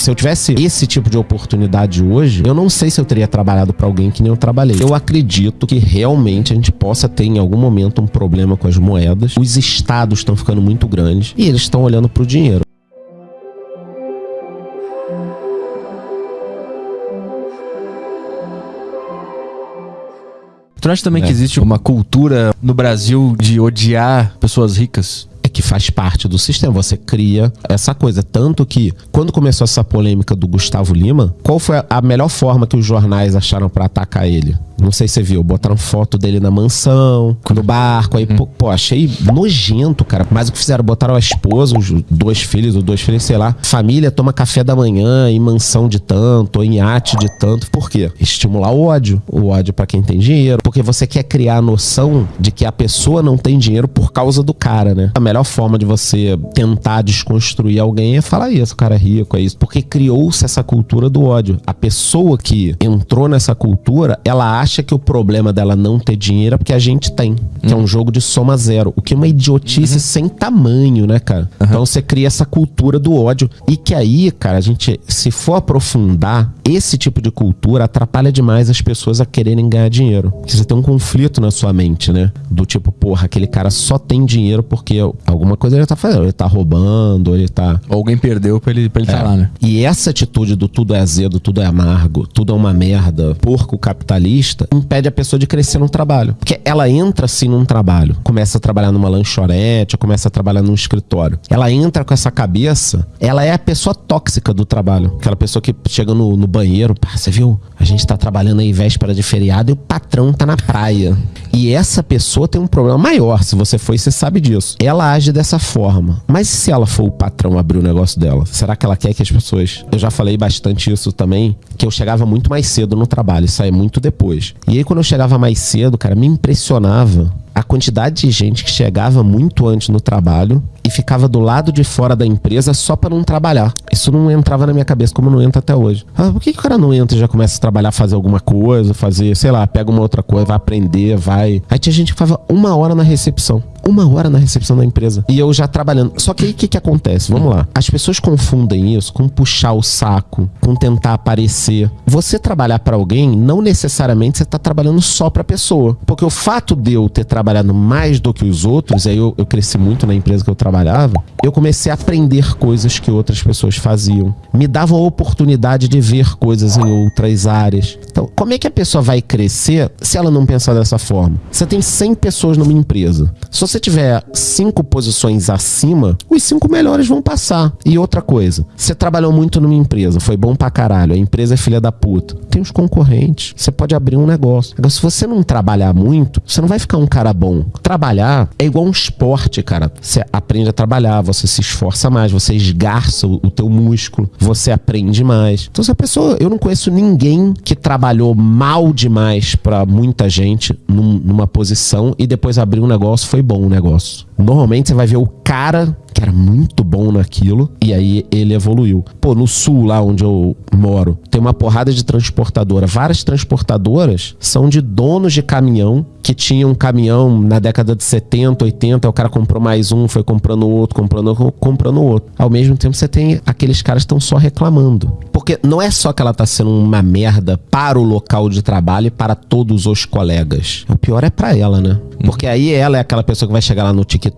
Se eu tivesse esse tipo de oportunidade hoje, eu não sei se eu teria trabalhado para alguém que nem eu trabalhei. Eu acredito que realmente a gente possa ter em algum momento um problema com as moedas. Os estados estão ficando muito grandes e eles estão olhando para o dinheiro. Tu acha também é. que existe uma cultura no Brasil de odiar pessoas ricas? Faz parte do sistema. Você cria essa coisa. Tanto que, quando começou essa polêmica do Gustavo Lima, qual foi a melhor forma que os jornais acharam para atacar ele? Não sei se você viu, botaram foto dele na mansão, no barco. Aí, pô, pô, achei nojento, cara. Mas o que fizeram? Botaram a esposa, os dois filhos, ou dois filhos, sei lá. Família toma café da manhã em mansão de tanto, em iate de tanto. Por quê? Estimular o ódio. O ódio para quem tem dinheiro. Porque você quer criar a noção de que a pessoa não tem dinheiro por causa do cara, né? A melhor forma de você tentar desconstruir alguém é falar isso, o cara é rico, é isso. Porque criou-se essa cultura do ódio. A pessoa que entrou nessa cultura, ela acha acha que o problema dela não ter dinheiro é porque a gente tem. Que é um jogo de soma zero. O que é uma idiotice uhum. sem tamanho, né, cara? Uhum. Então você cria essa cultura do ódio. E que aí, cara, a gente, se for aprofundar, esse tipo de cultura atrapalha demais as pessoas a quererem ganhar dinheiro. Porque você tem um conflito na sua mente, né? Do tipo, porra, aquele cara só tem dinheiro porque alguma coisa ele tá fazendo. Ele tá roubando, ele tá. Ou alguém perdeu pra ele estar ele é. tá lá, né? E essa atitude do tudo é azedo, tudo é amargo, tudo é uma merda, porco capitalista impede a pessoa de crescer no trabalho. Porque ela entra assim num trabalho, começa a trabalhar numa lanchonete, começa a trabalhar num escritório. Ela entra com essa cabeça, ela é a pessoa tóxica do trabalho. Aquela pessoa que chega no, no banheiro, pá, você viu? A gente tá trabalhando aí véspera de feriado e o patrão tá na praia. E essa pessoa tem um problema maior. Se você foi, você sabe disso. Ela age dessa forma. Mas se ela for o patrão abrir o negócio dela, será que ela quer que as pessoas. Eu já falei bastante isso também, que eu chegava muito mais cedo no trabalho saía muito depois. E aí, quando eu chegava mais cedo, cara, me impressionava a quantidade de gente que chegava muito antes no trabalho e ficava do lado de fora da empresa só para não trabalhar. Isso não entrava na minha cabeça, como não entra até hoje. Ah, por que, que o cara não entra e já começa a trabalhar, fazer alguma coisa, fazer, sei lá, pega uma outra coisa, vai aprender, vai. Aí tinha gente que ficava uma hora na recepção uma hora na recepção da empresa. E eu já trabalhando. Só que aí o que, que acontece? Vamos lá. As pessoas confundem isso com puxar o saco, com tentar aparecer. Você trabalhar para alguém, não necessariamente você tá trabalhando só pra pessoa. Porque o fato de eu ter trabalhado mais do que os outros, aí eu, eu cresci muito na empresa que eu trabalhava, eu comecei a aprender coisas que outras pessoas faziam. Me davam a oportunidade de ver coisas em outras áreas. Então, como é que a pessoa vai crescer se ela não pensar dessa forma? Você tem 100 pessoas numa empresa. Se você tiver cinco posições acima, os cinco melhores vão passar. E outra coisa, você trabalhou muito numa empresa, foi bom pra caralho, a empresa é filha da puta. Tem os concorrentes, você pode abrir um negócio. Agora, se você não trabalhar muito, você não vai ficar um cara bom. Trabalhar é igual um esporte, cara. Você aprende a trabalhar, você se esforça mais, você esgarça o, o teu músculo, você aprende mais. Então, se a pessoa, eu não conheço ninguém que trabalhou mal demais para muita gente num, numa posição e depois abriu um negócio foi bom o negócio. Normalmente você vai ver o cara que era muito bom naquilo e aí ele evoluiu. Pô, no sul, lá onde eu moro, tem uma porrada de transportadora. Várias transportadoras são de donos de caminhão que tinham um caminhão na década de 70, 80, o cara comprou mais um, foi comprando outro, comprando comprando outro. Ao mesmo tempo você tem aqueles caras que estão só reclamando. Porque não é só que ela tá sendo uma merda para o local de trabalho e para todos os colegas. O pior é para ela, né? Porque aí ela é aquela pessoa que vai chegar lá no TikTok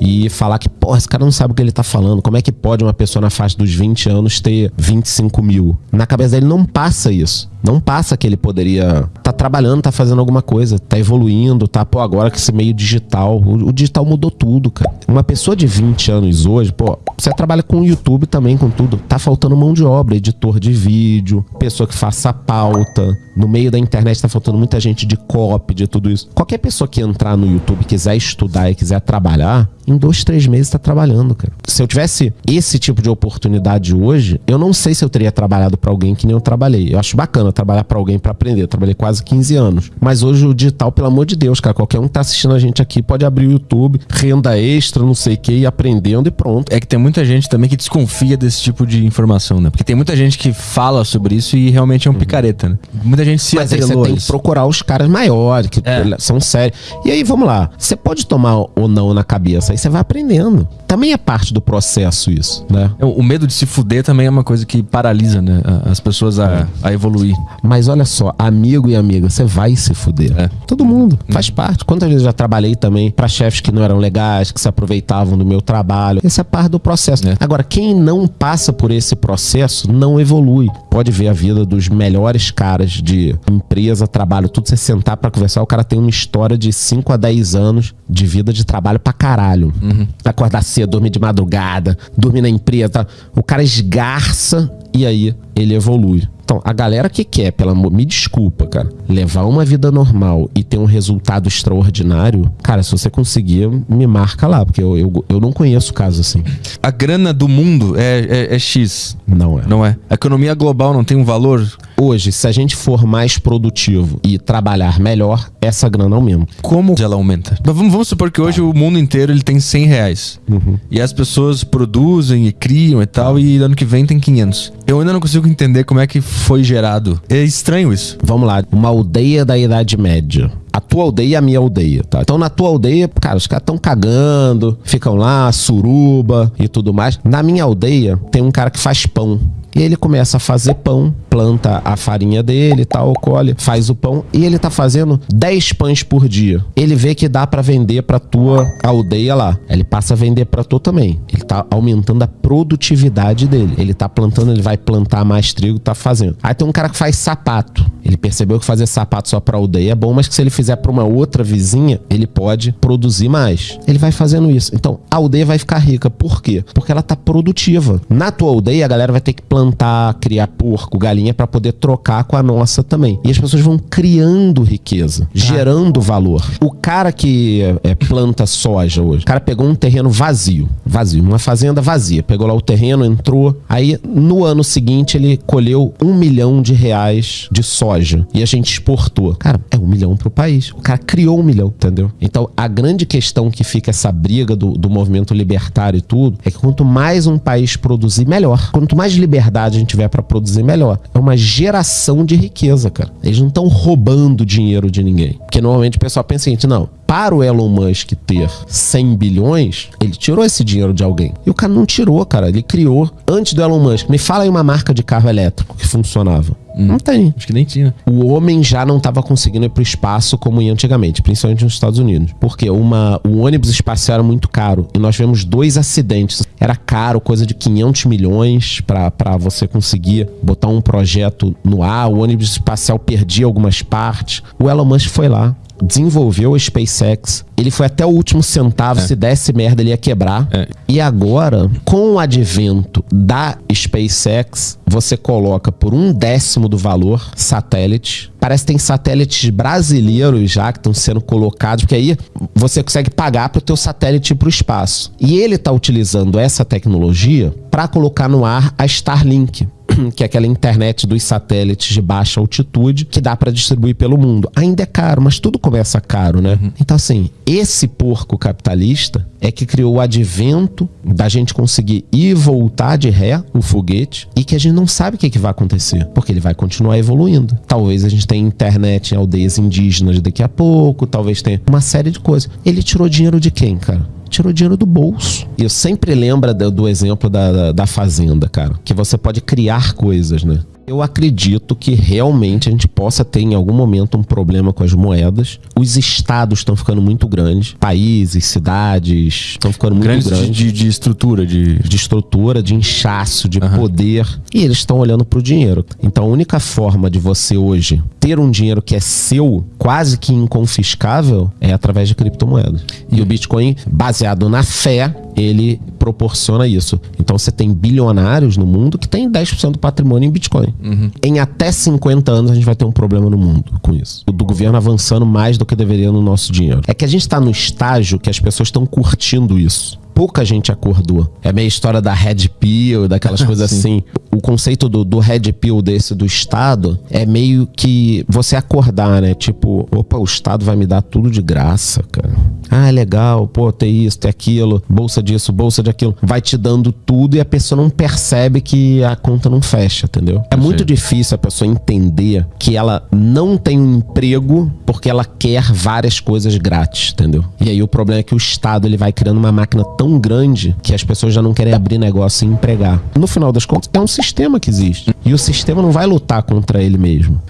e falar que, porra, esse cara não sabe o que ele tá falando. Como é que pode uma pessoa na faixa dos 20 anos ter 25 mil? Na cabeça dele não passa isso. Não passa que ele poderia tá trabalhando, tá fazendo alguma coisa, tá evoluindo, tá, pô, agora que esse meio digital, o, o, digital mudou tudo, cara. Uma pessoa de 20 anos hoje, pô, você trabalha com o YouTube também, com tudo, tá faltando mão de obra, editor de vídeo, pessoa que faça pauta. No meio da internet tá faltando muita gente de copy, de tudo isso. Qualquer pessoa que entrar no YouTube, quiser estudar e quiser trabalhar, em dois, três meses tá trabalhando, cara. Se eu tivesse esse tipo de oportunidade hoje, eu não sei se eu teria trabalhado para alguém que nem eu trabalhei. Eu acho bacana a trabalhar para alguém para aprender. Eu trabalhei quase 15 anos. Mas hoje o digital, pelo amor de Deus, cara, qualquer um que tá assistindo a gente aqui pode abrir o YouTube, renda extra, não sei o que, e aprendendo e pronto. É que tem muita gente também que desconfia desse tipo de informação, né? Porque tem muita gente que fala sobre isso e realmente é um picareta, né? Muita gente se Mas aí você tem que procurar os caras maiores, que É. são sérios. E aí, vamos lá. Você pode tomar ou não na cabeça, aí você vai aprendendo. Também é parte do processo isso, né? É, O medo de se fuder também é uma coisa que paralisa, né? As pessoas a, a evoluir. Mas olha só, amigo e amiga, você vai se fuder. É. Todo mundo. Faz parte. Quantas vezes eu já trabalhei também pra chefes que não eram legais, que se aproveitavam do meu trabalho. Essa é parte do processo. É. Agora, quem não passa por esse processo não evolui. Pode ver a vida dos melhores caras de empresa, trabalho, tudo. Você sentar pra conversar, o cara tem uma história de 5 a 10 anos de vida de trabalho pra caralho. Acordar cedo, dormir de madrugada, dormir na empresa. tá? O cara esgarça e aí ele evolui. Então, a galera que quer, pelo amor, me desculpa, cara, levar uma vida normal e ter um resultado extraordinário, cara, se você conseguir, me marca lá, porque eu, eu, eu não conheço caso assim. A grana do mundo é, é- é X, Não é. não é? A economia global não tem um valor? Hoje, se a gente for mais produtivo e trabalhar melhor, essa grana aumenta. Como ela aumenta? Mas Vamos, vamos supor que hoje o mundo inteiro ele tem 100 reais. E as pessoas produzem e criam e tal, e ano que vem tem 500. Eu ainda não consigo entender como é que foi gerado. É estranho isso. Vamos lá, uma aldeia da Idade Média. A tua aldeia e a minha aldeia, tá? Então na tua aldeia, cara, os caras estão cagando, ficam lá, suruba e tudo mais. Na minha aldeia tem um cara que faz pão. E ele começa a fazer pão, planta a farinha dele tal, colhe, faz o pão e ele tá fazendo 10 pães por dia. Ele vê que dá pra vender pra tua aldeia lá. Ele passa a vender pra tu também. Ele tá aumentando a produtividade dele. Ele tá plantando, ele vai plantar mais trigo, tá fazendo. Aí tem um cara que faz sapato. Ele percebeu que fazer sapato só pra aldeia é bom, mas que se ele fizer pra uma outra vizinha, ele pode produzir mais. Ele vai fazendo isso. Então, a aldeia vai ficar rica. Por quê? Porque ela tá produtiva. Na tua aldeia, a galera vai ter que plantar, criar porco, galinha pra poder trocar com a nossa também. E as pessoas vão criando riqueza, gerando valor. O cara que é, planta soja hoje, o cara pegou um terreno vazio, vazio, uma fazenda vazia, pegou lá o terreno, entrou, aí no ano seguinte ele colheu um milhão de reais de soja e a gente exportou. Cara, é um milhão pro país. O cara criou um milhão, entendeu? Então a grande questão que fica essa briga do, do movimento libertário e tudo é que quanto mais um país produzir, melhor. Quanto mais liberdade a gente tiver pra produzir, melhor. É uma geração de riqueza, cara. Eles não estão roubando dinheiro de ninguém. Porque normalmente o pessoal pensa o seguinte: não, para o Elon Musk ter 100 bilhões, ele tirou esse dinheiro de alguém. E o cara não tirou, cara. Ele criou antes do Elon Musk. Me fala aí uma marca de carro elétrico que funcionava. Não tem. Acho que nem tinha. O homem já não estava conseguindo ir para o espaço como ia antigamente, principalmente nos Estados Unidos. Porque uma, o ônibus espacial era muito caro e nós tivemos dois acidentes. Era caro, coisa de 500 milhões para você conseguir botar um projeto no ar. O ônibus espacial perdia algumas partes. O Elon Musk foi lá, desenvolveu a SpaceX. Ele foi até o último centavo. Se desse merda, ele ia quebrar. É. E agora, com o advento da SpaceX, você coloca por um décimo do valor satélite. Parece que tem satélites brasileiros já que estão sendo colocados, porque aí você consegue pagar para o teu satélite ir para o espaço. E ele está utilizando essa tecnologia para colocar no ar a Starlink que é aquela internet dos satélites de baixa altitude que dá para distribuir pelo mundo. Ainda é caro, mas tudo começa caro, né? Então, assim, esse porco capitalista é que criou o advento da gente conseguir ir e voltar de ré o foguete e que a gente não sabe o que, que vai acontecer, porque ele vai continuar evoluindo. Talvez a gente tenha internet em aldeias indígenas daqui a pouco, talvez tenha uma série de coisas. Ele tirou dinheiro de quem, cara? Tirou dinheiro do bolso. E eu sempre lembro do, do exemplo da, da, da fazenda, cara. Que você pode criar coisas, né? Eu acredito que realmente a gente possa ter em algum momento um problema com as moedas. Os estados estão ficando muito grandes. Países, cidades estão ficando muito Grandes grandes. de, de, estrutura, de. de estrutura, de inchaço, de Aham. poder. E eles estão olhando pro dinheiro. Então a única forma de você hoje ter um dinheiro que é seu, quase que inconfiscável, é através de criptomoedas. E o Bitcoin, baseado na fé, ele proporciona isso. Então você tem bilionários no mundo que tem 10% do patrimônio em Bitcoin. Em até 50 anos a gente vai ter um problema no mundo com isso. Do governo avançando mais do que deveria no nosso dinheiro. É que a gente está no estágio que as pessoas estão curtindo isso. Pouca gente acordou. É meio história da Red Pill, daquelas coisas assim. O conceito do, do Red Pill desse do Estado é meio que você acordar, né? Tipo, opa, o Estado vai me dar tudo de graça, cara. Ah, é legal, pô, tem isso, tem aquilo, bolsa disso, bolsa de aquilo. Vai te dando tudo e a pessoa não percebe que a conta não fecha, entendeu? É muito difícil a pessoa entender que ela não tem um emprego porque ela quer várias coisas grátis, entendeu? E aí o problema é que o Estado ele vai criando uma máquina tão grande que as pessoas já não querem abrir negócio e empregar. No final das contas, é um sistema que existe. E o sistema não vai lutar contra ele mesmo.